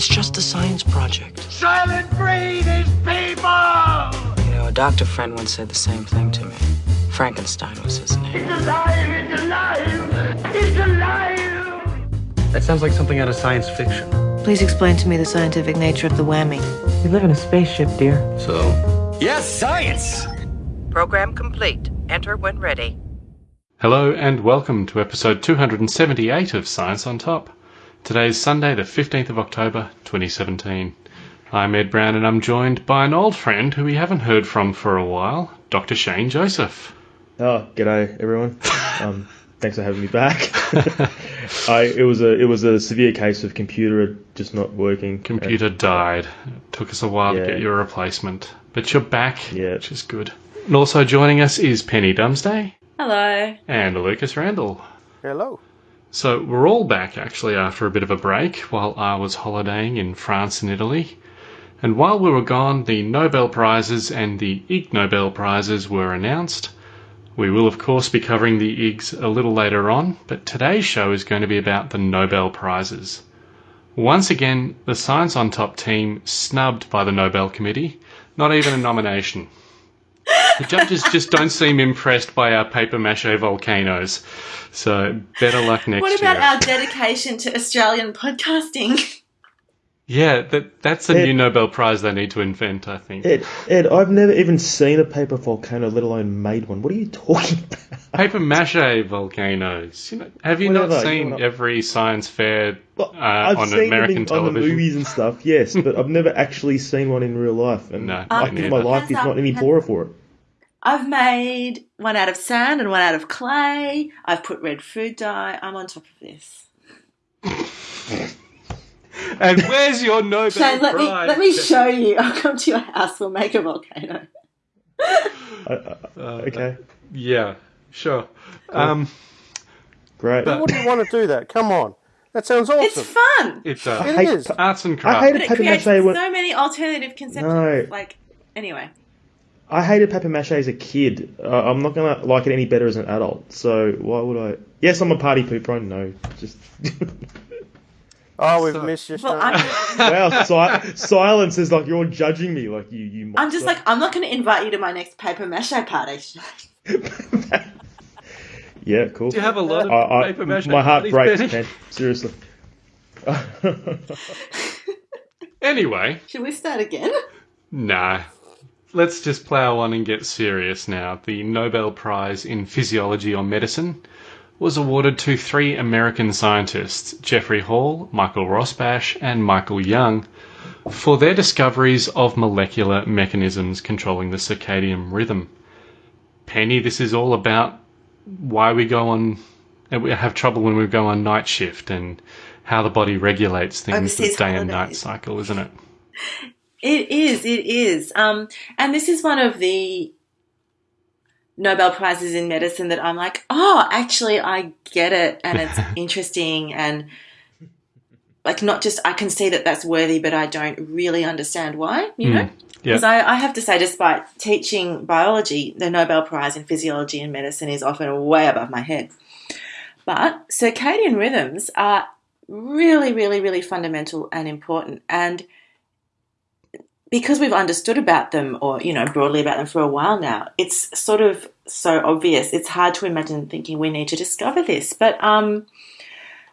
It's just a science project. Soylent Green is people! You know, a doctor friend once said the same thing to me. Frankenstein was his name. It's alive! It's alive! It's alive! That sounds like something out of science fiction. Please explain to me the scientific nature of the whammy. We live in a spaceship, dear. So, Yes, science! Program complete. Enter when ready. Hello and welcome to episode 278 of Science on Top. Today is Sunday, the 15th of October, 2017. I'm Ed Brown and I'm joined by an old friend who we haven't heard from for a while, Dr. Shane Joseph. Oh, g'day everyone. Um, thanks for having me back. I it was a it was a severe case of computer just not working. Computer died. It took us a while to get you a replacement, but you're back, Yeah. which is good. And also joining us is Penny Dumsday Hello. and Lucas Randall. hello. So we're all back actually after a bit of a break while I was holidaying in France and Italy. And while we were gone, the Nobel Prizes and the Ig Nobel Prizes were announced. We will, of course, be covering the Igs a little later on, but today's show is going to be about the Nobel Prizes. Once again, the Science on Top team snubbed by the Nobel Committee, not even a nomination. The judges just don't seem impressed by our paper mache volcanoes. So better luck next year. What about year. our dedication to Australian podcasting? Yeah, that that's a Ed- new Nobel Prize they need to invent, I think. Ed, Ed, I've never even seen a paper volcano, let alone made one. What are you talking about? Paper mache volcanoes. You know, have you not seen you know- every science fair Well, uh, I've on seen American them in, on the television? movies and stuff, yes, but I've never actually seen one in real life. And No, I me think my neither. life is Hands not any poorer for it. I've made one out of sand and one out of clay. I've put red food dye. I'm on top of this. And where's your Nobel Shane, let me let me show you. I'll come to your house. We'll make a volcano. I, I, Uh, okay, Yeah, sure. Um, great. but- Why would you want to do that? Come on. That sounds awesome. It's fun, it's I uh, It hate, is. arts and I crafts. hated but it paper creates mache when so many alternative conceptions. No. Like anyway, I hated paper mache as a kid. Uh, I'm not gonna like it any better as an adult. So why would I? Yes, I'm a party pooper. I know. Just Oh, we've So- missed you, well, wow, si- silence is like you're judging me, like you. you I'm just like I'm not going to invite you to my next paper mache party. yeah, cool. Do you have a lot of I, I, paper mache? my heart breaks, Penny? man. Seriously. Anyway, Should we start again? Nah. Let's just plow on and get serious now. The Nobel Prize in Physiology or Medicine was awarded to three American scientists, Jeffrey Hall, Michael Rosbash, and Michael Young, for their discoveries of molecular mechanisms controlling the circadian rhythm. Penny, this is all about why we go on, and we have trouble when we go on night shift and how the body regulates things Overseas with day and night cycle, isn't it? It is, it is. Um, and this is one of the Nobel Prizes in medicine that I'm like, oh, actually, I get it, and it's interesting, and like not just I can see that that's worthy, but I don't really understand why, you know. Yeah. Because I, I have to say, despite teaching biology, the Nobel Prize in physiology and medicine is often way above my head. But circadian rhythms are really, really, really fundamental and important. And because we've understood about them or, you know, broadly about them for a while now, it's sort of so obvious. It's hard to imagine thinking we need to discover this. But um,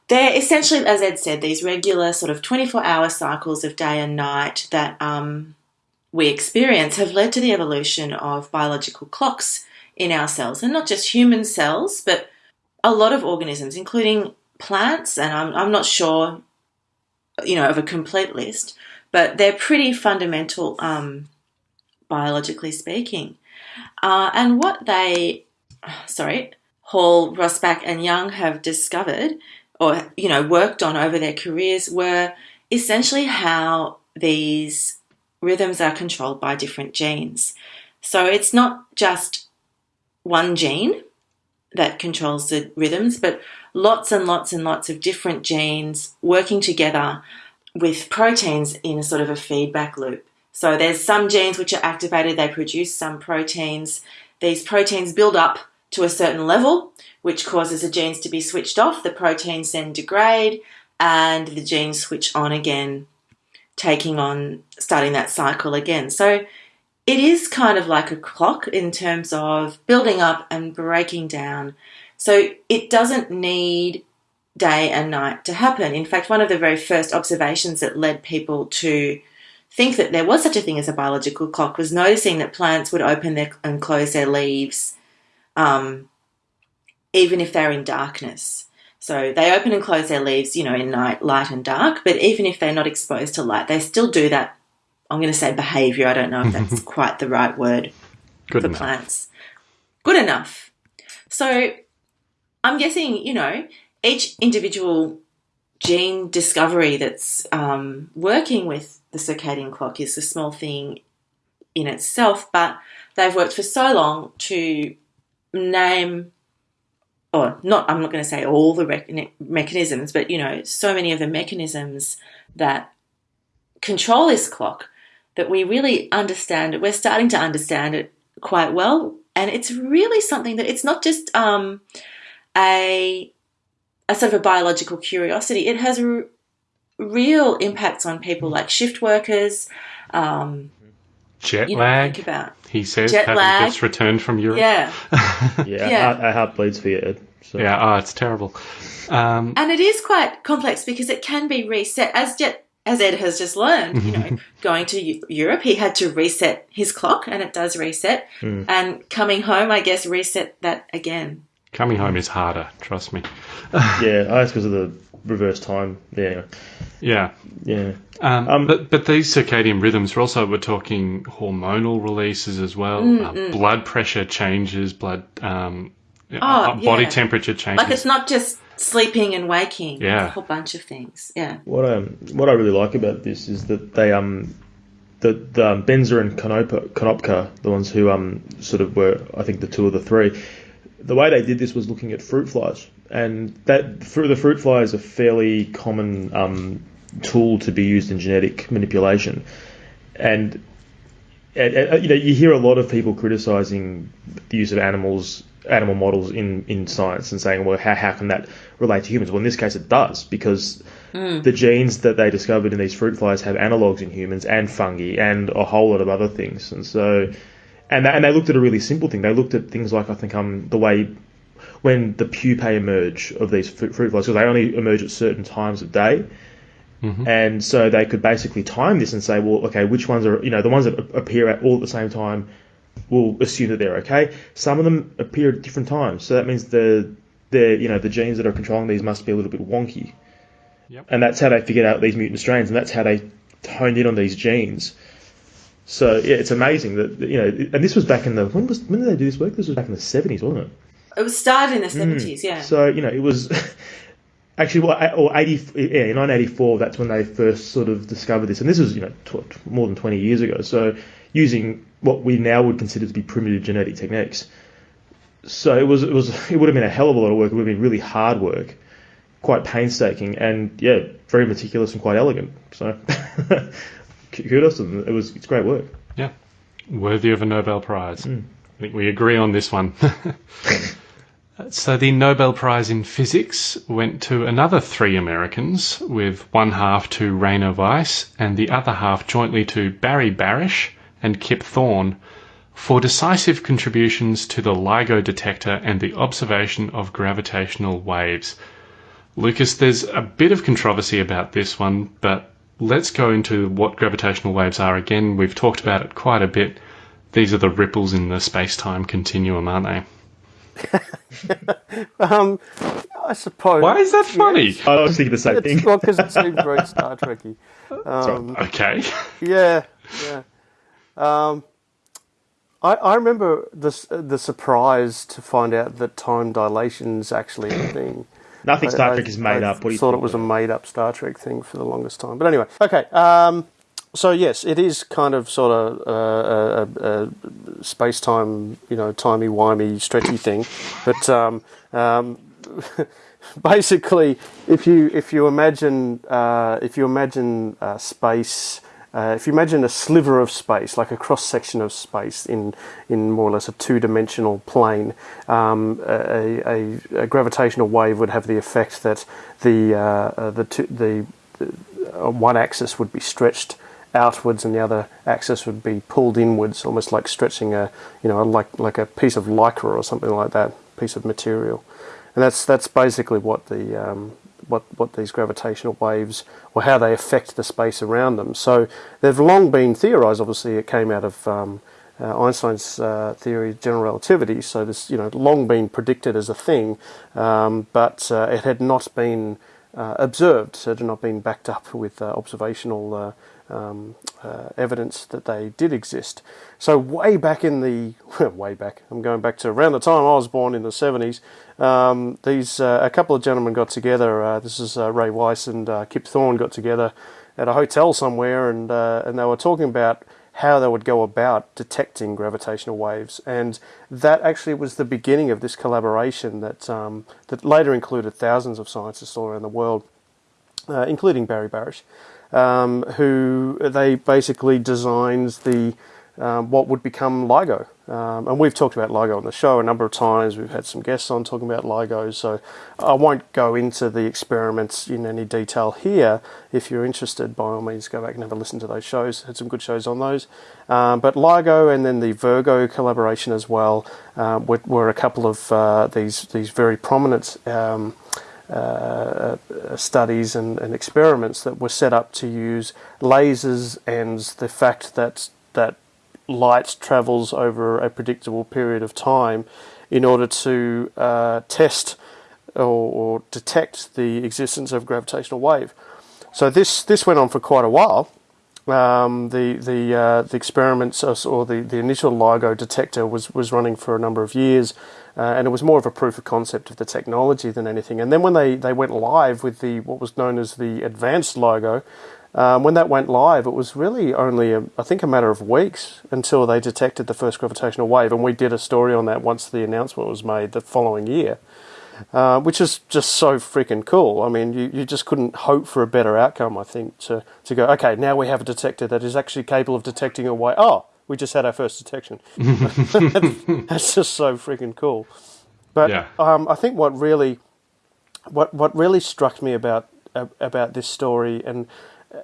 they're essentially, as Ed said, these regular sort of 24 hour cycles of day and night that um, we experience have led to the evolution of biological clocks in our cells. And not just human cells, but a lot of organisms, including plants, and I'm, I'm not sure, you know, of a complete list, but they're pretty fundamental, um, biologically speaking. Uh, and what they, sorry, Hall, Rosbash, and Young have discovered, or you know, worked on over their careers, were essentially how these rhythms are controlled by different genes. So it's not just one gene that controls the rhythms, but lots and lots and lots of different genes working together with proteins in a sort of a feedback loop. So there's some genes which are activated, they produce some proteins. These proteins build up to a certain level, which causes the genes to be switched off. The proteins then degrade and the genes switch on again taking on starting that cycle again. So it is kind of like a clock in terms of building up and breaking down. So it doesn't need day and night to happen. In fact, one of the very first observations that led people to think that there was such a thing as a biological clock was noticing that plants would open their and close their leaves um, even if they're in darkness. So they open and close their leaves, you know, in night, light and dark. But even if they're not exposed to light, they still do that. I'm going to say behavior. I don't know if that's quite the right word Good for enough. plants. Good enough. So I'm guessing, you know, each individual gene discovery that's um, working with the circadian clock is a small thing in itself, but they've worked for so long to name, or not, I'm not going to say all the mechanisms, but, you know, so many of the mechanisms that control this clock that we really understand it. We're starting to understand it quite well. And it's really something that it's not just um, a, a sort of a biological curiosity. It has r- real impacts on people like shift workers. Um, Jet you know, lag, think about he says, Jet having lag. just returned from Europe. yeah, Yeah, Yeah. Our, our heart bleeds for you, Ed. So. Yeah, oh, it's terrible. Um, and it is quite complex because it can be reset as Jet. As Ed has just learned, you know, going to Europe, he had to reset his clock, and it does reset. And coming home, I guess, reset that again. Coming home is harder, trust me. Yeah, that's because of the reverse time. Yeah, Yeah. yeah. Um, Um, but but these circadian rhythms, we're also we're talking hormonal releases as well, uh, blood pressure changes, blood um, Oh, uh, body yeah. temperature changes. Like it's not just sleeping and waking. Yeah. It's a whole bunch of things. Yeah. What um what I really like about this is that they um the the um, Benzer and Konopka, Konopka, the ones who um sort of were I think the two of the three, the way they did this was looking at fruit flies, and that the fruit fly is a fairly common um tool to be used in genetic manipulation, and. And, and, you know, you hear a lot of people criticizing the use of animals, animal models in, in science, and saying, "Well, how, how can that relate to humans?" Well, in this case, it does because the genes that they discovered in these fruit flies have analogs in humans and fungi and a whole lot of other things. And so, and they, and they looked at a really simple thing. They looked at things like I think um the way when the pupae emerge of these fruit fruit flies, because they only emerge at certain times of day. And so they could basically time this and say, well, okay, which ones are, you know, the ones that appear at all at the same time, we'll assume that they're okay. Some of them appear at different times. So that means the, the, you know, the genes that are controlling these must be a little bit wonky. Yep. And that's how they figured out these mutant strains, and that's how they honed in on these genes. So yeah, it's amazing that you know, and this was back in the when was when did they do this work? This was back in the seventies, wasn't it? It was started in the mm. 70s, yeah. So you know, it was actually well, or eighty, yeah, in nineteen eighty four. That's when they first sort of discovered this, and this was you know tw- more than twenty years ago. So using what we now would consider to be primitive genetic techniques. So it was it was it would have been a hell of a lot of work. It would have been really hard work, quite painstaking, and yeah, very meticulous and quite elegant. So kudos to them. It was it's great work. yeah, worthy of a Nobel Prize. Hmm. I think we agree on this one. so the Nobel Prize in Physics went to another three Americans, with one half to Rainer Weiss and the other half jointly to Barry Barish and Kip Thorne for decisive contributions to the LIGO detector and the observation of gravitational waves. Lucas, there's a bit of controversy about this one, but let's go into what gravitational waves are again. We've talked about it quite a bit. These are the ripples in the space time continuum, aren't they? Um, I suppose. Why is that funny? I was thinking the same thing. Well because it seems very Star Trekky. Um, Okay. yeah, yeah. Um, I I remember the the surprise to find out that time dilation's actually a thing. Nothing Star I- Trek is made I up. What do you thought it was a made up Star Trek thing for the longest time. But anyway, okay. Um, so yes, it is kind of sort of uh, a, a, a space time, you know, timey wimey, stretchy thing. But um, um, basically, if you if you imagine uh, if you imagine uh, space. Uh, if you imagine a sliver of space, like a cross section of space in, in more or less a two dimensional plane, um, a, a, a gravitational wave would have the effect that the uh, uh, the two, the uh, one axis would be stretched outwards and the other axis would be pulled inwards, almost like stretching a you know like like a piece of lycra or something like that, piece of material, and that's that's basically what the um, what what these gravitational waves or how they affect the space around them. So they've long been theorized. Obviously, it came out of um, uh, Einstein's uh, theory of general relativity. So this, you know, long been predicted as a thing, um, but uh, it had not been uh, observed. So it had not been backed up with uh, observational uh, um, evidence that they did exist. So way back in the way back, I'm going back to around the time I was born in the 70s. Um, these a couple of gentlemen got together. this is Rai Weiss and Kip Thorne got together at a hotel somewhere, and and they were talking about how they would go about detecting gravitational waves, and that actually was the beginning of this collaboration that um, that later included thousands of scientists all around the world, uh, including Barry Barish, um, who they basically designed the um, what would become LIGO. Um, and we've talked about LIGO on the show a number of times. We've had some guests on talking about LIGO, so I won't go into the experiments in any detail here. If you're interested, by all means, go back and have a listen to those shows. Had some good shows on those. Um, but LIGO and then the Virgo collaboration as well uh, were, were, a couple of uh, these these very prominent. Um, studies and, and, experiments that were set up to use lasers and the fact that that light travels over a predictable period of time in order to uh, test or, or, detect the existence of gravitational wave. So this this went on for quite a while. Um, the the uh, the experiments or the, the initial LIGO detector was was running for a number of years, uh, and it was more of a proof of concept of the technology than anything. And then when they, they went live with the what was known as the advanced LIGO, um, when that went live, it was really only, a, I think, a matter of weeks until they detected the first gravitational wave, and we did a story on that once the announcement was made the following year, uh, which is just so freaking cool. I mean, you, you just couldn't hope for a better outcome, I think, to, to go, okay, now we have a detector that is actually capable of detecting a wave. Oh, we just had our first detection. That's just so freaking cool. But yeah. um, I think what really, what what really struck me about uh, about this story and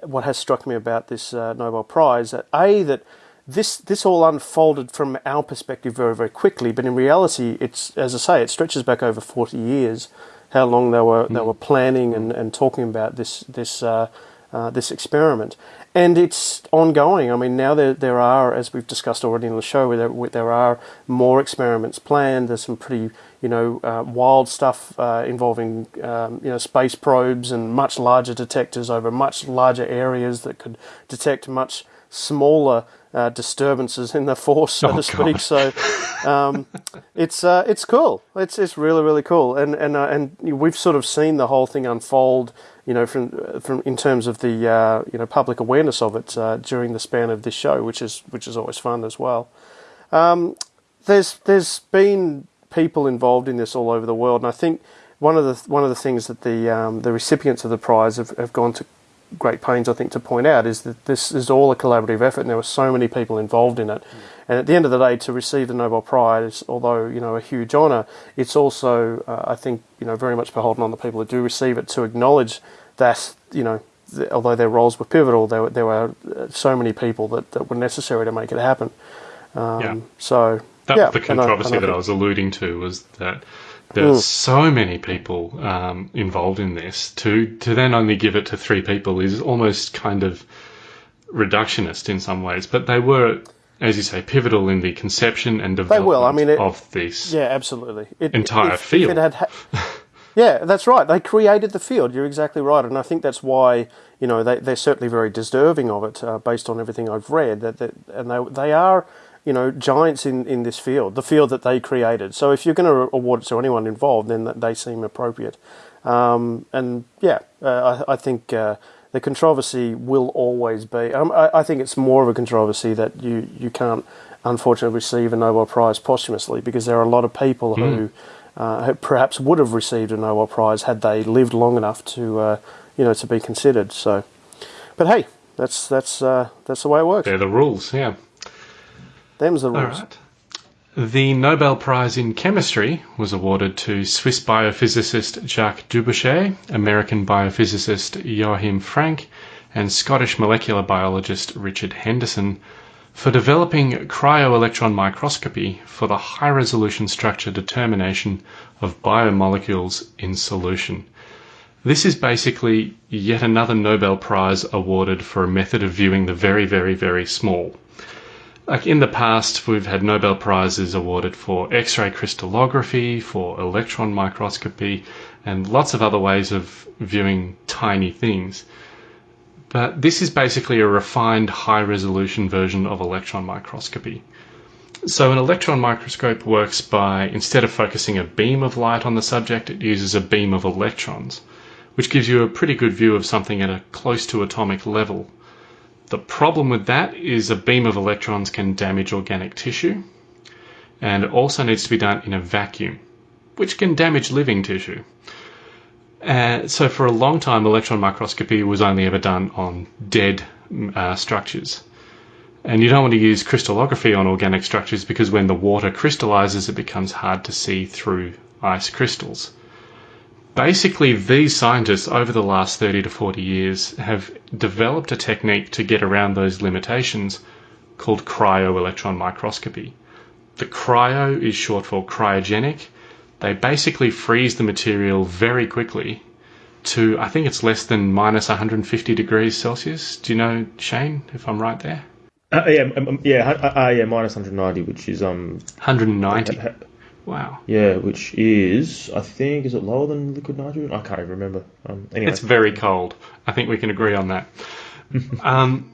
what has struck me about this uh, Nobel Prize that a that this this all unfolded from our perspective very very quickly, but in reality, it's as I say, it stretches back over forty years. How long they were mm. they were planning and, and talking about this this uh, uh, this experiment, and it's ongoing. I mean, now there there are, as we've discussed already in the show, where there there are more experiments planned. There's some pretty you know, uh, wild stuff uh, involving um, you know space probes and much larger detectors over much larger areas that could detect much smaller uh, disturbances in the force, so oh, to speak. God. So um, it's uh, it's cool. It's it's really really cool, and and uh, and we've sort of seen the whole thing unfold. You know, from from in terms of the uh, you know public awareness of it during the span of this show, which is which is always fun as well. Um, there's there's been people involved in this all over the world. And I think one of the one of the things that the um, the recipients of the prize have, have gone to great pains, I think, to point out is that this is all a collaborative effort, and there were so many people involved in it. Mm. And at the end of the day, to receive the Nobel Prize, although you know a huge honour, it's also, uh, I think, you know, very much beholden on the people that do receive it to acknowledge that you know, th- although their roles were pivotal, there were, there were uh, so many people that, that were necessary to make it happen. Um, yeah. So that yeah, the controversy I, that I was alluding to was that there's mm. so many people um, involved in this. To to then only give it to three people is almost kind of reductionist in some ways. But they were, as you say, pivotal in the conception and development they will. I mean, it, of this. Yeah, absolutely. It, entire if, field. If had, yeah, that's right. They created the field. You're exactly right, and I think that's why you know they they're certainly very deserving of it, uh, based on everything I've read. That, that and they they are you know, giants in, in this field, the field that they created. So if you're going to award it to anyone involved, then they seem appropriate. Um, and yeah, uh, I, I, think uh, the controversy will always be. Um, I, I, think it's more of a controversy that you, you can't, unfortunately, receive a Nobel Prize posthumously because there are a lot of people mm. who, uh, who perhaps would have received a Nobel Prize had they lived long enough to, uh, you know, to be considered. So, but hey, that's that's uh, that's the way it works. They're the rules, yeah. Them's the rules. The Nobel Prize in Chemistry was awarded to Swiss biophysicist Jacques Dubochet, American biophysicist Joachim Frank, and Scottish molecular biologist Richard Henderson for developing cryo-electron microscopy for the high-resolution structure determination of biomolecules in solution. This is basically yet another Nobel Prize awarded for a method of viewing the very, very, very small. Like in the past, we've had Nobel Prizes awarded for X ray crystallography, for electron microscopy, and lots of other ways of viewing tiny things. But this is basically a refined high resolution version of electron microscopy. So, an electron microscope works by instead of focusing a beam of light on the subject, it uses a beam of electrons, which gives you a pretty good view of something at a close to atomic level. The problem with that is a beam of electrons can damage organic tissue, and it also needs to be done in a vacuum, which can damage living tissue. Uh, so, for a long time, electron microscopy was only ever done on dead uh, structures. And you don't want to use crystallography on organic structures because when the water crystallizes, it becomes hard to see through ice crystals. Basically, these scientists over the last 30 to 40 years have developed a technique to get around those limitations called cryo-electron microscopy. The cryo is short for cryogenic. They basically freeze the material very quickly to, I think it's less than minus 150 degrees Celsius. Do you know, Shane, if I'm right there? Uh, yeah, um, um, yeah, uh, uh, yeah, minus 190, which is um 190. Ha- Wow. yeah, which is I think is it lower than liquid nitrogen? I can't even remember. Um, anyway, It's very cold. I think we can agree on that. um,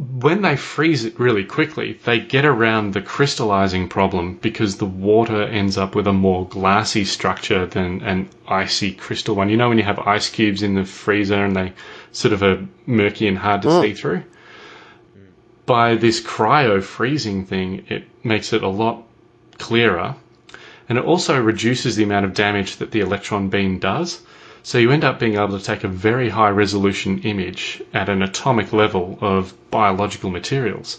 when they freeze it really quickly, they get around the crystallizing problem because the water ends up with a more glassy structure than an icy crystal one. You know when you have ice cubes in the freezer and they sort of are murky and hard to see through? By this cryo freezing thing, it makes it a lot clearer and it also reduces the amount of damage that the electron beam does. So you end up being able to take a very high resolution image at an atomic level of biological materials.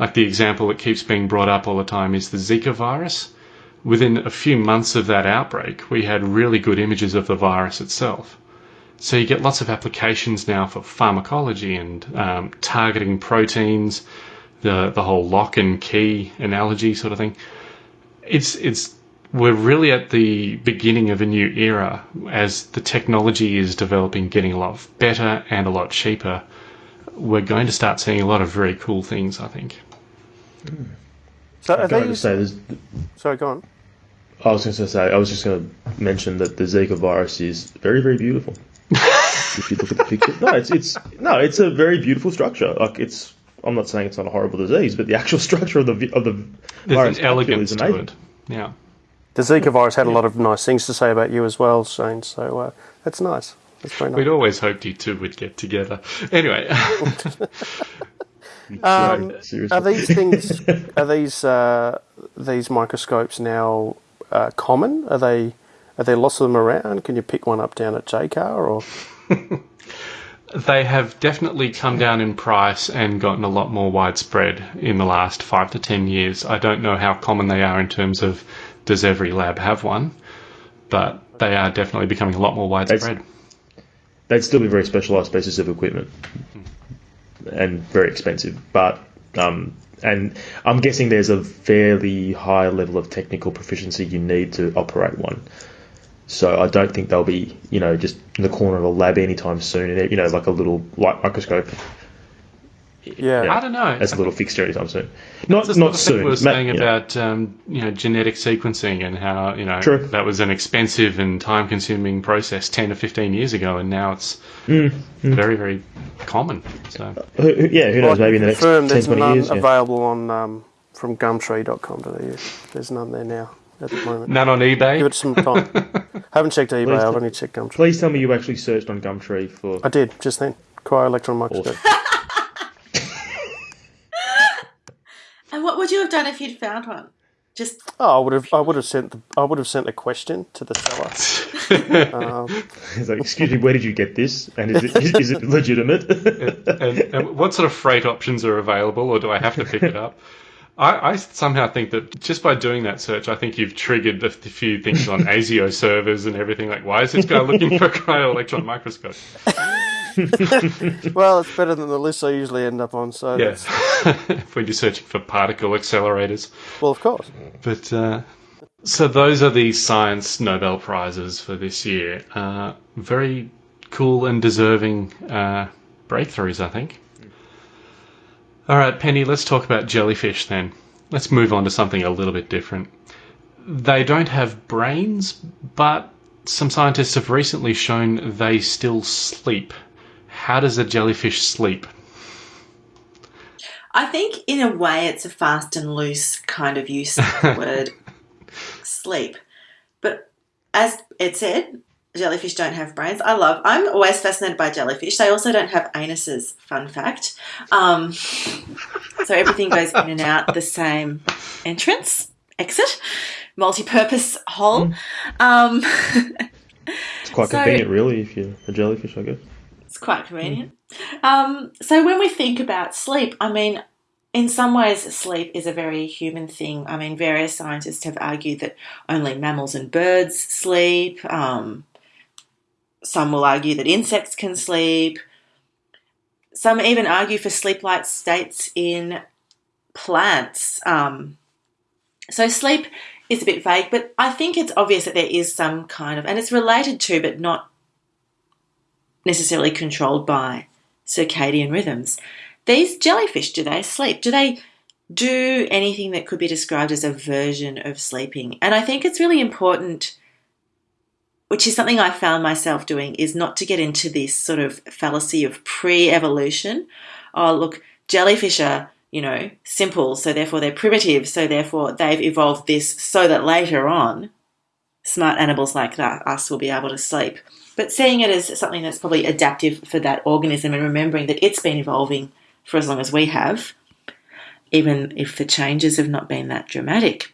Like the example that keeps being brought up all the time is the Zika virus. Within a few months of that outbreak, we had really good images of the virus itself. So you get lots of applications now for pharmacology and um, targeting proteins, the the whole lock and key analogy sort of thing it's it's we're really at the beginning of a new era as the technology is developing, getting a lot better and a lot cheaper. We're going to start seeing a lot of very cool things, I think. So are I'm going to say Sorry, go on. I was going to say, I was just going to mention that the Zika virus is very, very beautiful. if you look at the picture, no, it's it's no, it's a very beautiful structure. Like it's, I'm not saying it's not a horrible disease, but the actual structure of the of the There's virus an elegance is to it. Yeah. The Zika virus had a lot of nice things to say about you as well, Shane. So uh, that's nice. That's very nice. We'd always hoped you two would get together. Anyway, Um, Are these things? are these uh, these microscopes now uh, common? Are they? Are there lots of them around? Can you pick one up down at Jaycar or? they have definitely come down in price and gotten a lot more widespread in the last five to ten years. I don't know how common they are in terms of does every lab have one, but they are definitely becoming a lot more widespread. They'd still be very specialized pieces of equipment and very expensive, but um, and I'm guessing there's a fairly high level of technical proficiency you need to operate one. So I don't think they'll be, you know, just in the corner of a lab anytime soon. You know, like a little light microscope. Yeah. I don't know. As a little fixture anytime soon. Not That's not soon. we were Ma- saying you know. about um, you know genetic sequencing and how you know True. that was an expensive and time-consuming process ten to fifteen years ago, and now it's Mm, very very common. So Who- who- yeah, who knows? Well, Maybe in the next confirm 10, there's 20 none years. yeah. available on um, from Gumtree.com.au. There's none there now at the moment. none on eBay. Give it some time. Haven't checked eBay. Please I've do. only checked Gumtree. Please tell me you actually searched on Gumtree for. I did just then. Cryo-electron microscope. And what would you have done if you'd found one? Just Oh, I would have. I would have sent. The, I would have sent a question to the seller. um, He's like, excuse me, where did you get this? And is it, is, is it legitimate? and, and what sort of freight options are available, or do I have to pick it up? I, I somehow think that just by doing that search, I think you've triggered a few things on ASIO servers and everything. Like, why is this guy looking for a cryo-electron microscope? well, it's better than the list I usually end up on. So Yes, when you're searching for particle accelerators. well, of course. But uh, so those are the science Nobel prizes for this year. Uh, very cool and deserving uh, breakthroughs, I think. All right, Penny, let's talk about jellyfish then. Let's move on to something a little bit different. They don't have brains, but some scientists have recently shown they still sleep. How does a jellyfish sleep? I think, in a way, it's a fast and loose kind of use of the word sleep. But as it said, jellyfish don't have brains. I love. I'm always fascinated by jellyfish. They also don't have anuses. Fun fact. Um, so everything goes in and out the same entrance, exit, multi-purpose hole. Um, It's quite So- convenient, really, if you're a jellyfish, I guess. It's quite convenient. Um, so when we think about sleep, I mean, in some ways, sleep is a very human thing. I mean, various scientists have argued that only mammals and birds sleep. Um, some will argue that insects can sleep. Some even argue for sleep-like states in plants. Um, so sleep is a bit vague, but I think it's obvious that there is some kind of, and it's related to, but not necessarily controlled by circadian rhythms. These jellyfish, do they sleep? Do they do anything that could be described as a version of sleeping? And I think it's really important, which is something I found myself doing, is not to get into this sort of fallacy of pre evolution. Oh, look, jellyfish are, you know, simple, so therefore they're primitive, so therefore they've evolved this so that later on smart animals like that, us will be able to sleep. But seeing it as something that's probably adaptive for that organism and remembering that it's been evolving for as long as we have, even if the changes have not been that dramatic.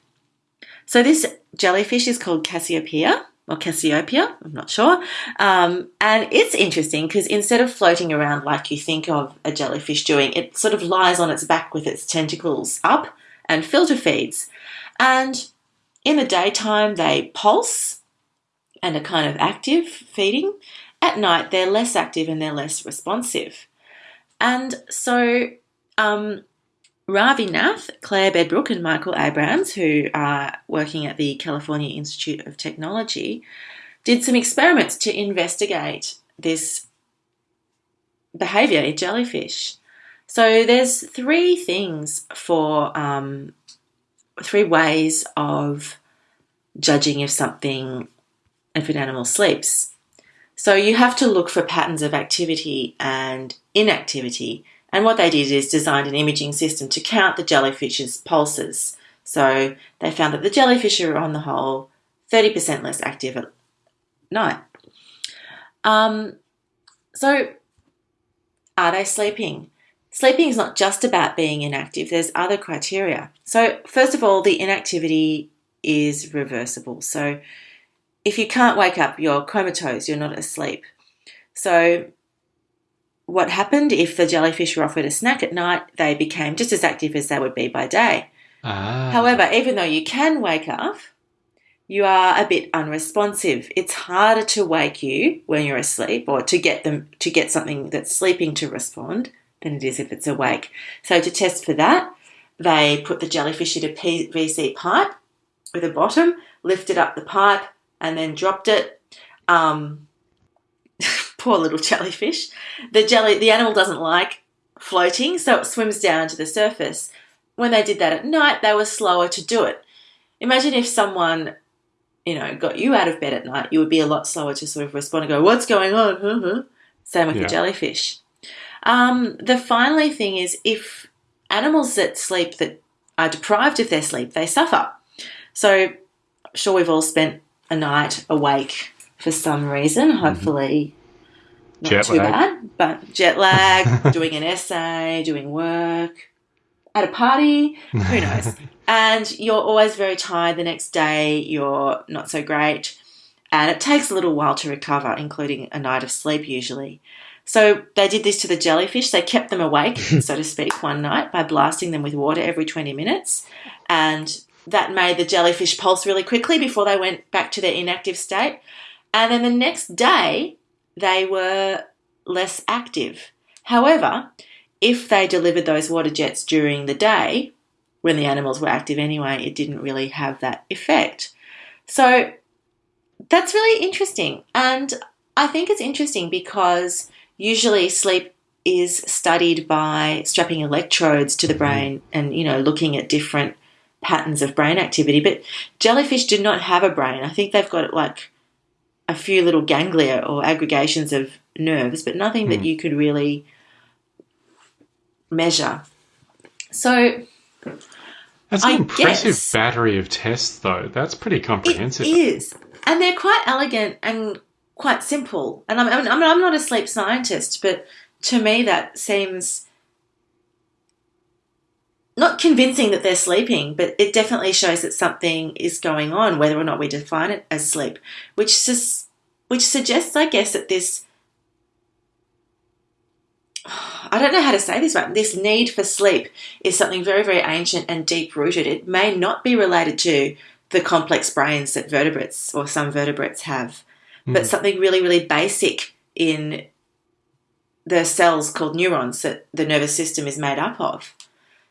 So this jellyfish is called Cassiopeia or Cassiopeia, I'm not sure. Um, and it's interesting because instead of floating around like you think of a jellyfish doing, it sort of lies on its back with its tentacles up and filter feeds. And in the daytime, they pulse and are kind of active feeding. At night, they're less active and they're less responsive. And so, um, Ravi Nath, Claire Bedbrook, and Michael Abrams, who are working at the California Institute of Technology, did some experiments to investigate this behavior in jellyfish. So, there's three things for um, three ways of judging if something, if an animal sleeps. So you have to look for patterns of activity and inactivity. And what they did is designed an imaging system to count the jellyfish's pulses. So they found that the jellyfish are on the whole 30% less active at night. Um, so are they sleeping? Sleeping is not just about being inactive, there's other criteria. So, first of all, the inactivity is reversible. So, if you can't wake up, you're comatose, you're not asleep. So, what happened if the jellyfish were offered a snack at night? They became just as active as they would be by day. Ah. However, even though you can wake up, you are a bit unresponsive. It's harder to wake you when you're asleep or to get them to get something that's sleeping to respond than it is if it's awake. So to test for that, they put the jellyfish in a PVC pipe with a bottom, lifted up the pipe, and then dropped it. Um, poor little jellyfish. The jelly, the animal doesn't like floating, so it swims down to the surface. When they did that at night, they were slower to do it. Imagine if someone, you know, got you out of bed at night, you would be a lot slower to sort of respond and go, "What's going on?" Same with Yeah. the jellyfish. Um, the finally thing is if animals that sleep that are deprived of their sleep, they suffer. So, sure, we've all spent a night awake for some reason. Hopefully, not Jet too lag. bad, but jet lag, doing an essay, doing work, at a party, who knows? and you're always very tired the next day. You're not so great, and it takes a little while to recover, including a night of sleep usually. So they did this to the jellyfish. They kept them awake, so to speak, one night by blasting them with water every 20 minutes. And that made the jellyfish pulse really quickly before they went back to their inactive state. And then the next day, they were less active. However, if they delivered those water jets during the day, when the animals were active anyway, it didn't really have that effect. So that's really interesting. And I think it's interesting because usually sleep is studied by strapping electrodes to the mm-hmm. brain and, you know, looking at different patterns of brain activity. But jellyfish do not have a brain. I think they've got like a few little ganglia or aggregations of nerves, but nothing that mm. you could really measure. So That's I an impressive guess- battery of tests, though. That's pretty comprehensive. It is, and they're quite elegant and quite simple. And I'm, I'm, I'm not a sleep scientist, but to me that seems not convincing that they're sleeping, but it definitely shows that something is going on, whether or not we define it as sleep, which sus- which suggests, I guess, that this. I don't know how to say this but This need for sleep is something very, very ancient and deep rooted. It may not be related to the complex brains that vertebrates or some vertebrates have, but hmm. something really, really basic in the cells called neurons that the nervous system is made up of.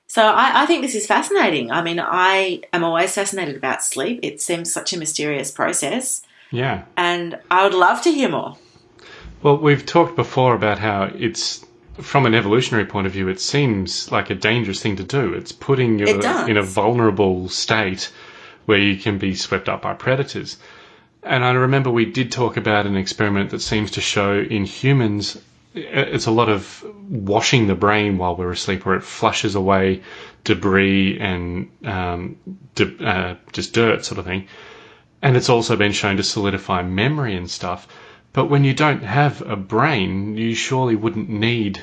So I, I think this is fascinating. I mean, I am always fascinated about sleep. It seems such a mysterious process, Yeah. and I would love to hear more. Well, we've talked before about how it's, from an evolutionary point of view, it seems like a dangerous thing to do. It's putting you It in a vulnerable state where you can be swept up by predators. And I remember we did talk about an experiment that seems to show in humans it's a lot of washing the brain while we're asleep, where it flushes away debris and um, di- uh, just dirt, sort of thing. And it's also been shown to solidify memory and stuff. But when you don't have a brain, you surely wouldn't need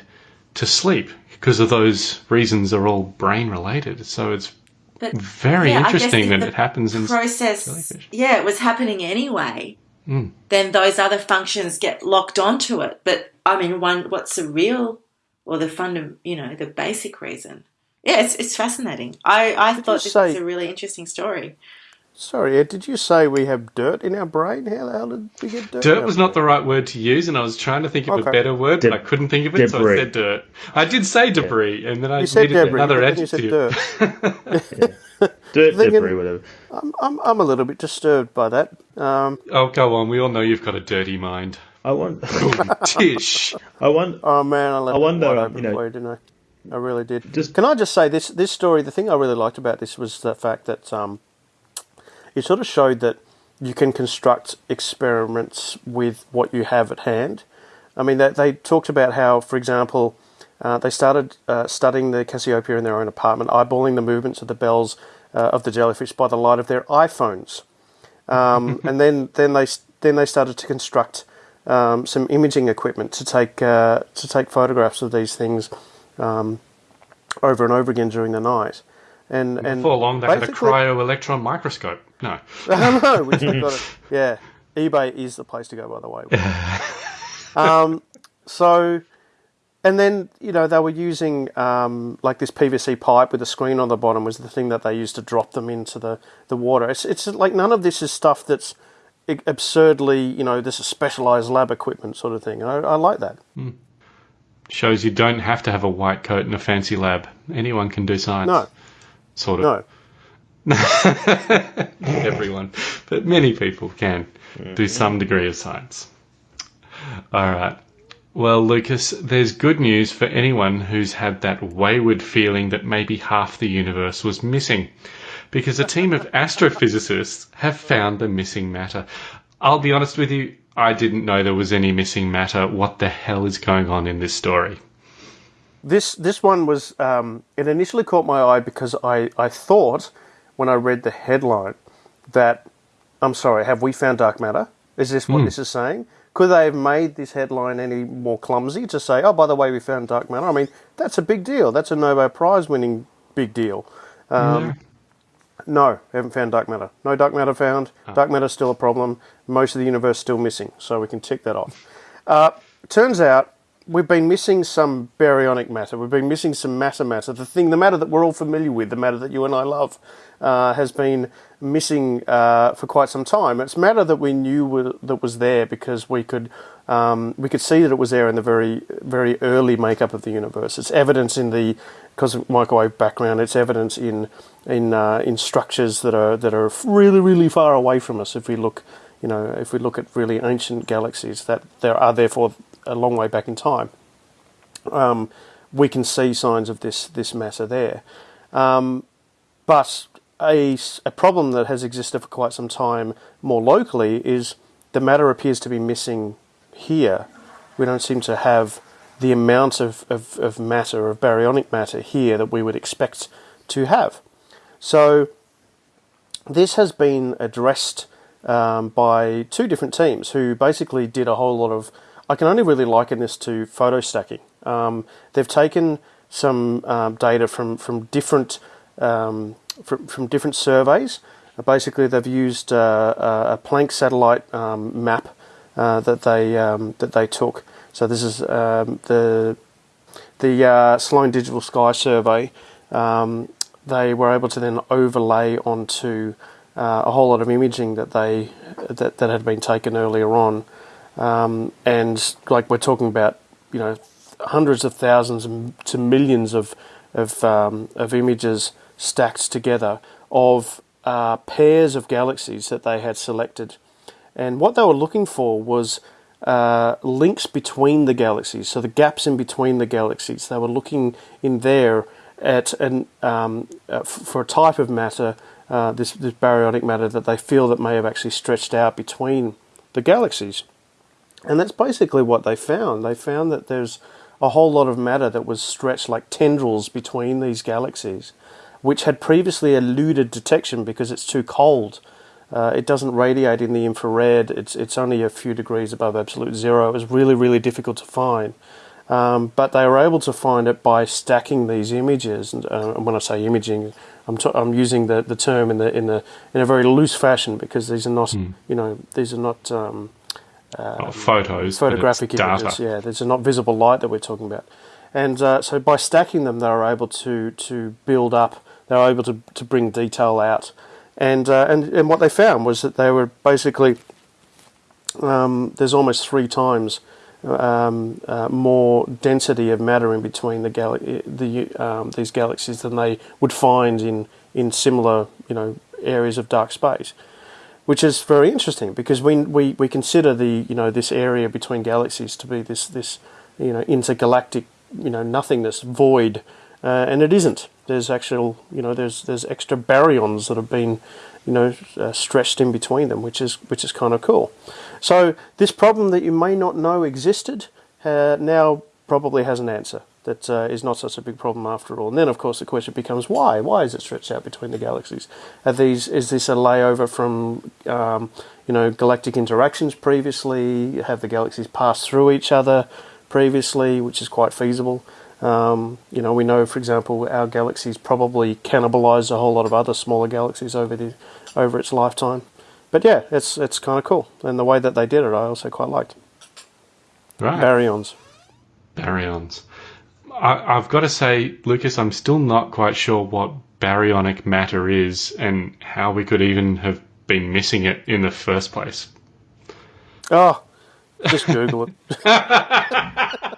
to sleep because of those reasons are all brain related. So it's But very Yeah, interesting that it happens in process, jellyfish. yeah, it was happening anyway. Mm. Then those other functions get locked onto it. But I mean, one, what's the real or the fund, you know, the basic reason? Yeah, it's, it's fascinating. I, I you thought this say- was a really interesting story. Sorry, Ed, did you say we have dirt in our brain? How the hell did we get dirt? in Dirt was not the right word to use, and I was trying to think of a better word, but I couldn't think of it, so I said dirt. I did say debris, and then I You said needed debris, another but then you said adjective. dirt. Dirt, Thinking- debris, whatever. I'm, I'm, I'm a little bit disturbed by that. Um, Oh, go on. We all know you've got a dirty mind. I want. Tish. I want. oh man, I left I wonder, um, you know- for you, didn't I? I really did. Just- Can I just say this? This story. The thing I really liked about this was the fact that um, it sort of showed that you can construct experiments with what you have at hand. I mean, they, they talked about how, for example, uh, they started uh, studying the Cassiopeia in their own apartment, eyeballing the movements of the bells uh, of the jellyfish by the light of their iPhones, um, and then then they then they started to construct um, some imaging equipment to take uh, to take photographs of these things um, over and over again during the night. And and Before long, they had a cryo electron microscope. No. Know. We still got it. Yeah, eBay is the place to go, by the way. um, so, and then you know they were using um, like this PVC pipe with a screen on the bottom was the thing that they used to drop them into the the water. It's it's like none of this is stuff that's absurdly you know this is specialized lab equipment sort of thing. I, I like that. Shows you don't have to have a white coat and a fancy lab. Anyone can do science. No, Sort of. no. everyone, but many people can do some degree of science. All right. Well, Lucas, there's good news for anyone who's had that wayward feeling that maybe half the universe was missing, because a team of astrophysicists have found the missing matter. I'll be honest with you, I didn't know there was any missing matter. What the hell is going on in this story? This this one was um, it initially caught my eye because I, I thought when I read the headline that I'm sorry, have we found dark matter? Is this what this is saying? Could they have made this headline any more clumsy to say, oh, by the way, we found dark matter? I mean, that's a big deal. That's a Nobel Prize winning big deal. Um, No, haven't found dark matter. No dark matter found. Dark matter's still a problem. Most of the universe still missing, so we can tick that off. Uh, turns out we've been missing some baryonic matter. We've been missing some matter matter. The thing, the matter that we're all familiar with, the matter that you and I love, uh, has been missing uh, for quite some time. It's matter that we knew that was there because we could um, we could see that it was there in the very very early makeup of the universe. It's evidence in the cosmic microwave background. It's evidence in in uh, in structures that are that are really really far away from us. If we look, you know, if we look at really ancient galaxies that there are therefore a long way back in time, um, we can see signs of this this matter there. Um, but a, a problem that has existed for quite some time more locally is the matter appears to be missing here. We don't seem to have the amount of, of, of matter, of baryonic matter here that we would expect to have. So this has been addressed um, by two different teams who basically did a whole lot of. I can only really liken this to photo stacking. Um, they've taken some um, data from from different um, from, from different surveys. Uh, basically, they've used uh, a Planck satellite um, map uh, that they um, that they took. So this is um, the the uh, Sloan Digital Sky Survey. They were able to then overlay onto uh, a whole lot of imaging that they that, that had been taken earlier on, um, and like we're talking about, you know, hundreds of thousands to millions of of, um, of images stacked together of uh, pairs of galaxies that they had selected. And what they were looking for was uh, links between the galaxies, so the gaps in between the galaxies. They were looking in there at an, um, uh, for a type of matter, uh, this, this baryonic matter that they feel that may have actually stretched out between the galaxies. And that's basically what they found. They found that there's a whole lot of matter that was stretched like tendrils between these galaxies which had previously eluded detection because it's too cold. Uh, it doesn't radiate in the infrared. It's it's only a few degrees above absolute zero. It was really really difficult to find, um, but they were able to find it by stacking these images. And, uh, when I say imaging, I'm t- I'm using the, the term in the in the in a very loose fashion because these are not mm. you know these are not um, uh, photos photographic images. Data. Yeah, there's are not visible light that we're talking about. And uh, so by stacking them, they were able to to build up they were able to, to bring detail out. And, uh, and, and what they found was that they were basically, um, there's almost three times um, uh, more density of matter in between the, gal- the um, these galaxies than they would find in, in similar you know areas of dark space, which is very interesting because we, we, we consider the you know this area between galaxies to be this this you know intergalactic you know nothingness void, uh, and it isn't there's actual, you know, there's there's extra baryons that have been, you know, uh, stretched in between them, which is which is kind of cool. So this problem that you may not know existed uh, now probably has an answer. That uh, is not such a big problem after all. And then, of course, the question becomes why? Why is it stretched out between the galaxies? Are these is this a layover from um, you know galactic interactions previously? Have the galaxies passed through each other previously, which is quite feasible? Um, you know, we know, for example, our galaxies probably cannibalize a whole lot of other smaller galaxies over the over its lifetime. But yeah, it's it's kind of cool, and the way that they did it, I also quite liked. Right. Baryons. Baryons. I, I've got to say, Lucas, I'm still not quite sure what baryonic matter is and how we could even have been missing it in the first place. Oh, just Google it.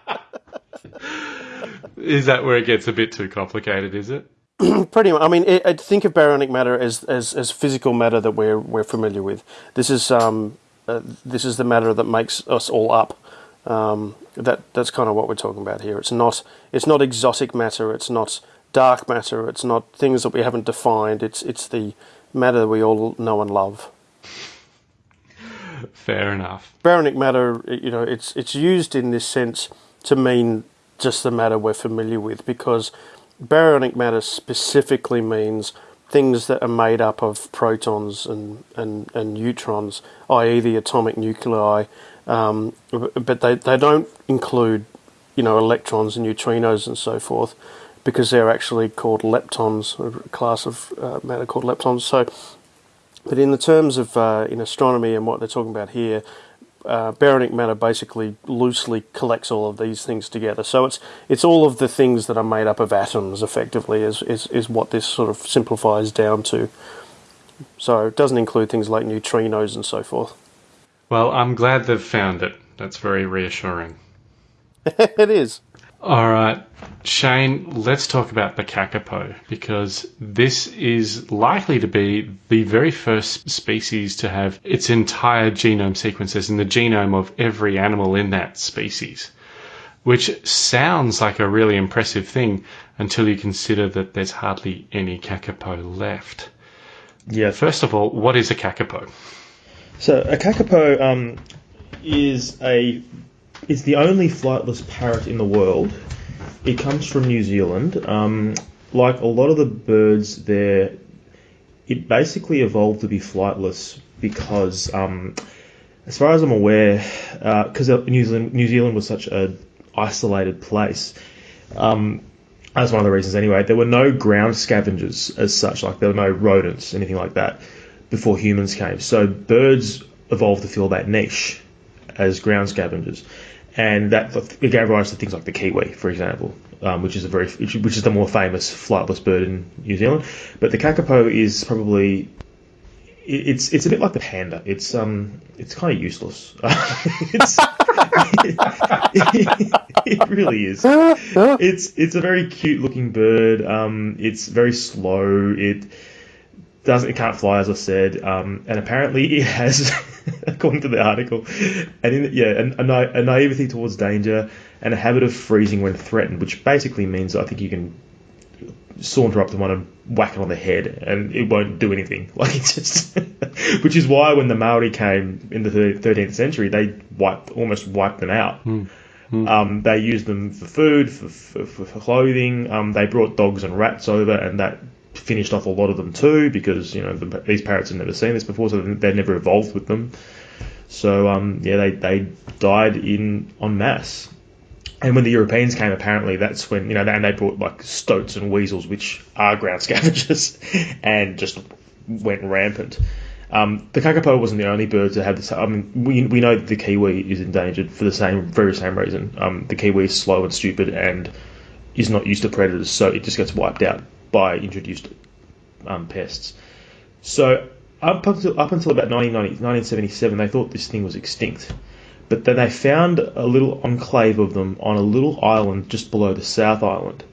Is that where it gets a bit too complicated? Is it? Pretty much. I mean, it, it, think of baryonic matter as, as, as physical matter that we're we're familiar with. This is um, uh, this is the matter that makes us all up. Um, that that's kind of what we're talking about here. It's not it's not exotic matter. It's not dark matter. It's not things that we haven't defined. It's it's the matter that we all know and love. Fair enough. Baryonic matter, you know, it's it's used in this sense to mean just the matter we're familiar with because baryonic matter specifically means things that are made up of protons and, and, and neutrons, i.e., the atomic nuclei, um, but they, they don't include you know electrons and neutrinos and so forth because they're actually called leptons, a class of uh, matter called leptons. So, but in the terms of uh, in astronomy and what they're talking about here, uh, Baryonic matter basically loosely collects all of these things together. So it's it's all of the things that are made up of atoms, effectively, is is, is what this sort of simplifies down to. So it doesn't include things like neutrinos and so forth. Well, I'm glad they've found it. That's very reassuring. it is. All right, Shane, let's talk about the kakapo because this is likely to be the very first species to have its entire genome sequences in the genome of every animal in that species, which sounds like a really impressive thing until you consider that there's hardly any kakapo left. Yeah. First of all, what is a kakapo? So a kakapo um, is a is the only flightless parrot in the world. It comes from New Zealand. Um, like a lot of the birds there, it basically evolved to be flightless because, um, as far as I'm aware, because uh, New Zealand New Zealand was such a isolated place. Um, that's one of the reasons anyway. There were no ground scavengers as such, like there were no rodents, anything like that before humans came. So birds evolved to fill that niche as ground scavengers, and that it gave rise to things like the kiwi, for example, um, which is a very which, is the more famous flightless bird in New Zealand. But the kakapo is probably it's it's a bit like the panda. It's um it's kind of useless. it's, it, it, really is. It's it's a very cute looking bird. Um, it's very slow. It doesn't it can't fly as I said, um, and apparently it has, according to the article, and in, yeah, a, a, na- a naivety towards danger and a habit of freezing when threatened, which basically means I think you can saunter up to one and whack it on the head and it won't do anything. Like it's just, which is why when the Maori came in the 13th century, they wiped almost wiped them out. Mm. Mm. Um, they used them for food, for, for, for clothing. Um, they brought dogs and rats over, and that finished off a lot of them too because you know the, these parrots had never seen this before, so they'd never evolved with them. So um, yeah, they, they died in en masse. And when the Europeans came, apparently that's when you know, and they brought like stoats and weasels, which are ground scavengers, and just went rampant. Um, the kakapo wasn't the only bird to have this. I mean, we, we know the kiwi is endangered for the same very same reason. Um, the kiwi is slow and stupid and is not used to predators, so it just gets wiped out by introduced um, pests. So up until up until about 1977, they thought this thing was extinct. But then they found a little enclave of them on a little island just below the South Island,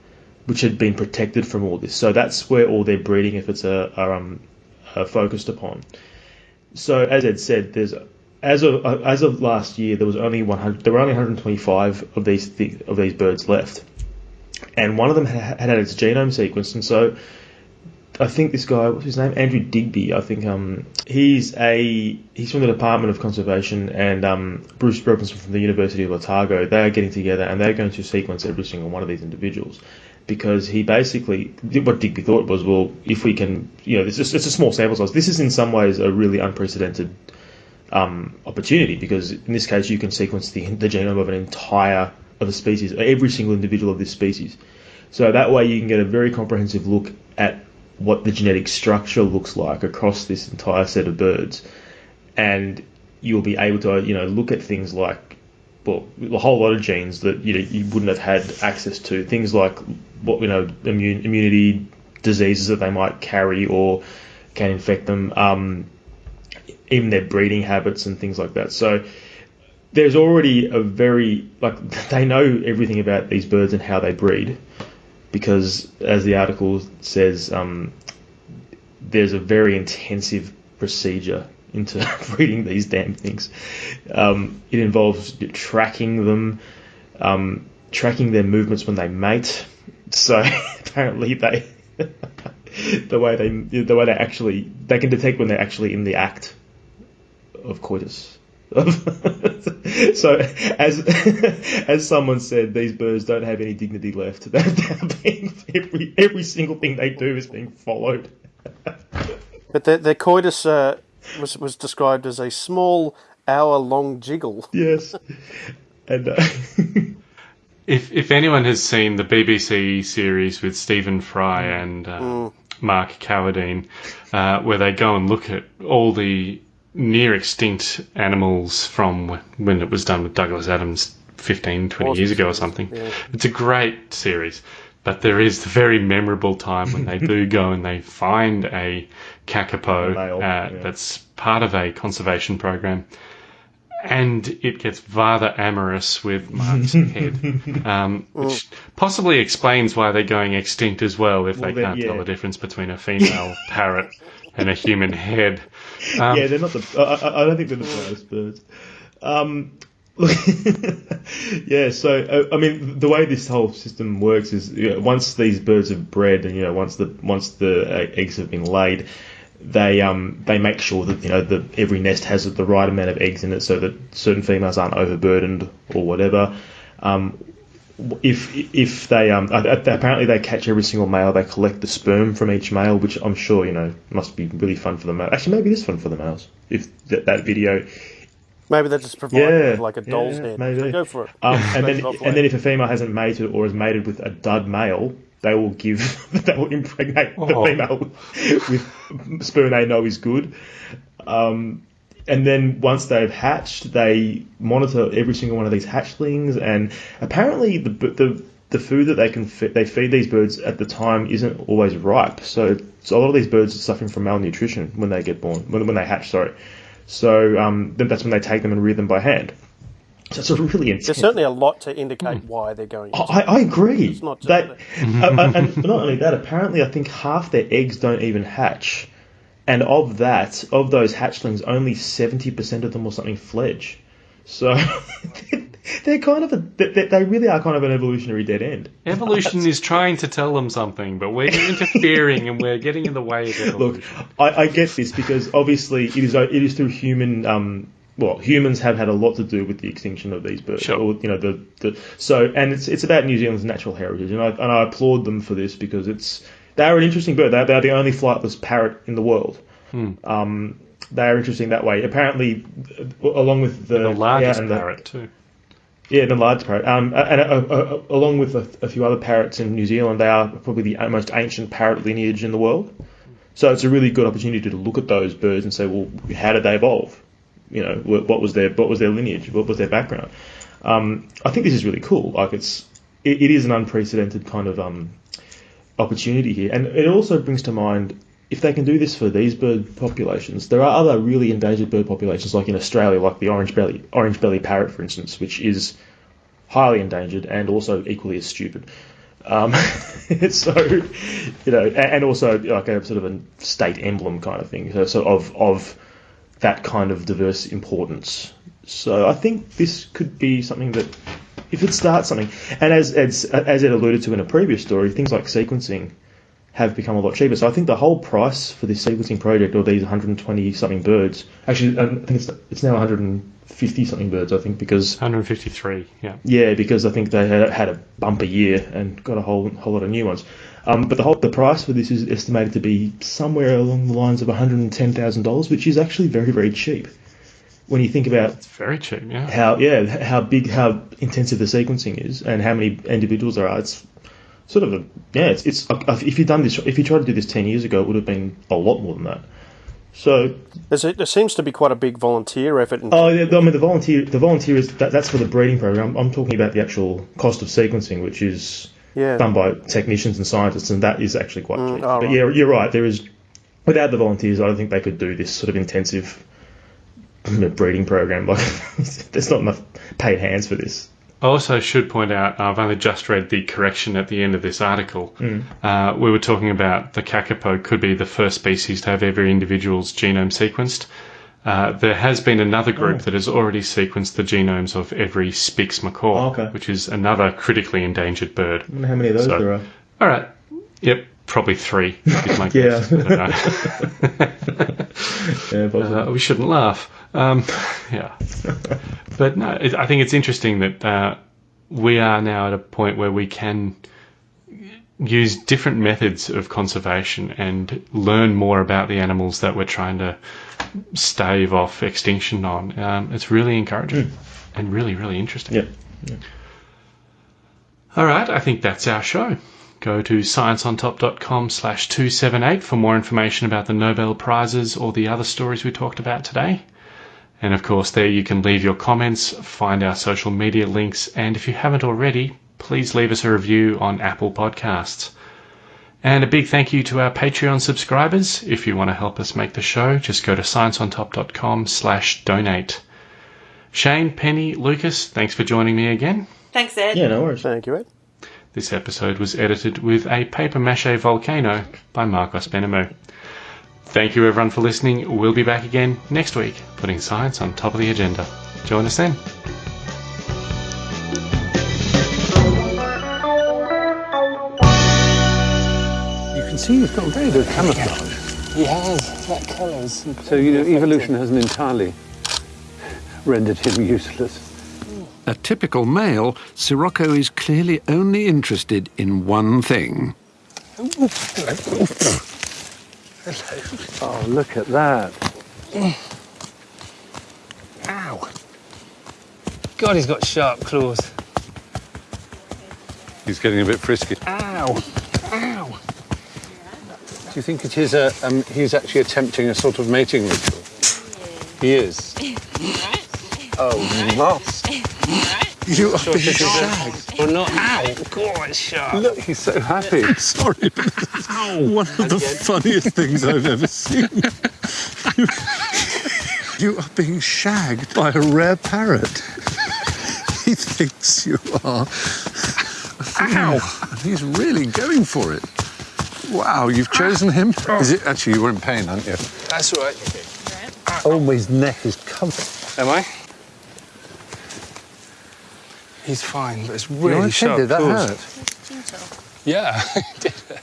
which had been protected from all this. So that's where all their breeding efforts are, are, um, are focused upon. So as Ed said, there's as of uh, as of last year, there was only 100. There were only 125 of these th- of these birds left, and one of them had had its genome sequenced, and so I think this guy, what's his name, Andrew Digby. I think um, he's a he's from the Department of Conservation, and um, Bruce Robinson from the University of Otago. They are getting together, and they're going to sequence every single one of these individuals, because he basically what Digby thought was, well, if we can, you know, it's it's a small sample size. This is in some ways a really unprecedented um, opportunity because in this case you can sequence the the genome of an entire of a species, every single individual of this species. So that way you can get a very comprehensive look at what the genetic structure looks like across this entire set of birds, and you'll be able to you know look at things like well a whole lot of genes that you know you wouldn't have had access to. Things like what you know immune, immunity diseases that they might carry or can infect them um, even their breeding habits and things like that. So there's already a very like they know everything about these birds and how they breed because as the article says um, there's a very intensive procedure into breeding these damn things. Um, it involves tracking them um, tracking their movements when they mate. So apparently they the way they the way they actually they can detect when they're actually in the act of coitus so, as as someone said, these birds don't have any dignity left. They're being, every every single thing they do is being followed. but their, their coitus uh, was was described as a small hour-long jiggle. Yes, and. Uh, if if anyone has seen the BBC series with Stephen Fry and uh, mm. Mark Carwardine, uh, where they go and look at all the near extinct animals from when it was done with Douglas Adams 15, 20 years ago or something. It's a great series. But there is the very memorable time when they do go and they find a kakapo uh, yeah. that's part of a conservation program. And it gets rather amorous with Mark's head, um, which possibly explains why they're going extinct as well if Well, they can't tell yeah. the difference between a female parrot and a human head. Um, yeah, they're not the. I, I- I don't think they're the brightest birds. Um, yeah. So uh, I mean, the way this whole system works is you know, once these birds have bred, and you know, once the once the uh, eggs have been laid, they um they make sure that you know the every nest has the right amount of eggs in it, so that certain females aren't overburdened or whatever. Um, if if they um apparently they catch every single male, they collect the sperm from each male, which I'm sure you know must be really fun for the male. Actually, maybe this fun for the males. If that, that video, Maybe they're just provide Yeah, like a doll's yeah, head. maybe. So go for it. um, and then and then if a female hasn't mated or is mated with a dud male, they will give they will impregnate the Oh. female with sperm they know is good. Um, and then once they've hatched, they monitor every single one of these hatchlings, and apparently the the the food that they can fe- they feed these birds at the time isn't always ripe. So, so a lot of these birds are suffering from malnutrition when they get born, when, when they hatch. Sorry. So um, that's when they take them and rear them by hand. So it's a really intense. There's certainly a lot to indicate why they're going. I, I I agree. It's not just that, uh, uh, and not only that, apparently, I think half their eggs don't even hatch, and of that, of those hatchlings, only seventy percent of them or something fledge. So they're kind of a, they, they really are kind of an evolutionary dead end. Evolution is trying to tell them something, but we're interfering and we're getting in the way of evolution. Look, I, I get this because obviously it is it is through human. Um, well, humans have had a lot to do with the extinction of these birds. Sure. Or, you know, the, the so and it's it's about New Zealand's natural heritage, and I and I applaud them for this because it's they're an interesting bird. They're, they're the only flightless parrot in the world. Hmm. Um, they are interesting that way. Apparently, uh, along with the, the largest yeah, and the- parrot too. yeah, the large parrot. Um, and uh, uh, along with a, a few other parrots in New Zealand, they are probably the most ancient parrot lineage in the world. So it's a really good opportunity to look at those birds and say, well, how did they evolve? You know, what was their what was their lineage? What was their background? Um, I think this is really cool. Like it's it, it is an unprecedented kind of um, opportunity here, and it also brings to mind if they can do this for these bird populations, there are other really endangered bird populations, like in Australia, like the orange belly orange belly parrot, for instance, which is highly endangered and also equally as stupid. Um, so, you know, and also like a sort of a state emblem kind of thing, so, so of of that kind of diverse importance. So I think this could be something that, if it starts something, and as as as it alluded to in a previous story, things like sequencing have become a lot cheaper. So I think the whole price for this sequencing project, or these 120 something birds, actually, um, I think it's it's now 150 something birds. I think because 153, yeah. yeah, because I think they had, had a bumper year and got a whole whole lot of new ones. Um, but the whole the price for this is estimated to be somewhere along the lines of one hundred and ten thousand dollars, which is actually very very cheap when you think about It's very cheap, yeah. how yeah how big how intensive the sequencing is and how many individuals there are. It's sort of a yeah. It's it's if you'd done this if you tried to do this ten years ago, it would have been a lot more than that. So There's a, there seems to be quite a big volunteer effort. In, Oh, yeah, I mean the volunteer. The volunteer is that, that's for the breeding program. I'm talking about the actual cost of sequencing, which is yeah. done by technicians and scientists, and that is actually quite Mm, cheap. oh, but right. yeah, you're right. There is without the volunteers, I don't think they could do this sort of intensive breeding program. Like, there's not enough paid hands for this. I also should point out, I've only just read the correction at the end of this article. Uh, we were talking about the kakapo could be the first species to have every individual's genome sequenced. Uh, there has been another group Oh. that has already sequenced the genomes of every Spix macaw, Oh, okay. which is another critically endangered bird. I wonder how many of those So- there are. All right. Yep, probably three. Is my Yeah. Yeah. Uh, we shouldn't laugh. Um, yeah, but no, it, I think it's interesting that uh, we are now at a point where we can use different methods of conservation and learn more about the animals that we're trying to stave off extinction on. Um, it's really encouraging and really, really interesting. yeah. All right, I think that's our show. Go to scienceontop.com slash 278 for more information about the Nobel Prizes or the other stories we talked about today. And of course, there you can leave your comments, find our social media links, and if you haven't already, please leave us a review on Apple Podcasts. And a big thank you to our Patreon subscribers. If you want to help us make the show, just go to scienceontop.com slash donate. Shane, Penny, Lucas, thanks for joining me again. Thanks, Ed. Yeah, no worries. Thank you, Ed. This episode was edited with a paper mache volcano by Marcos Benamou. Thank you everyone for listening. We'll be back again next week, putting science on top of the agenda. Join us then. You can see he's got very good camouflage. He has. That colours. So, you know, evolution hasn't entirely rendered him useless. A typical male, Sirocco is clearly only interested in one thing. Hello. Hello. Oh, look at that. Ow. God, he's got sharp claws. He's getting a bit frisky. Do Ow. Ow. you think it is a, um, he's actually attempting a sort of mating ritual? He is. Oh, must. You are being shagged. Or not. Ow. God, it's sharp. Look, he's so happy. Sorry, but one of the funniest things I've ever seen. You, you are being shagged by a rare parrot. He thinks you are. Ow! And he's really going for it. Wow, you've chosen him. Ah. Is it actually you were in pain, aren't you? That's all right. Oh, his neck is covered. Am I? He's fine, but it's You're really okay, sharp Did that hurt? Yeah, it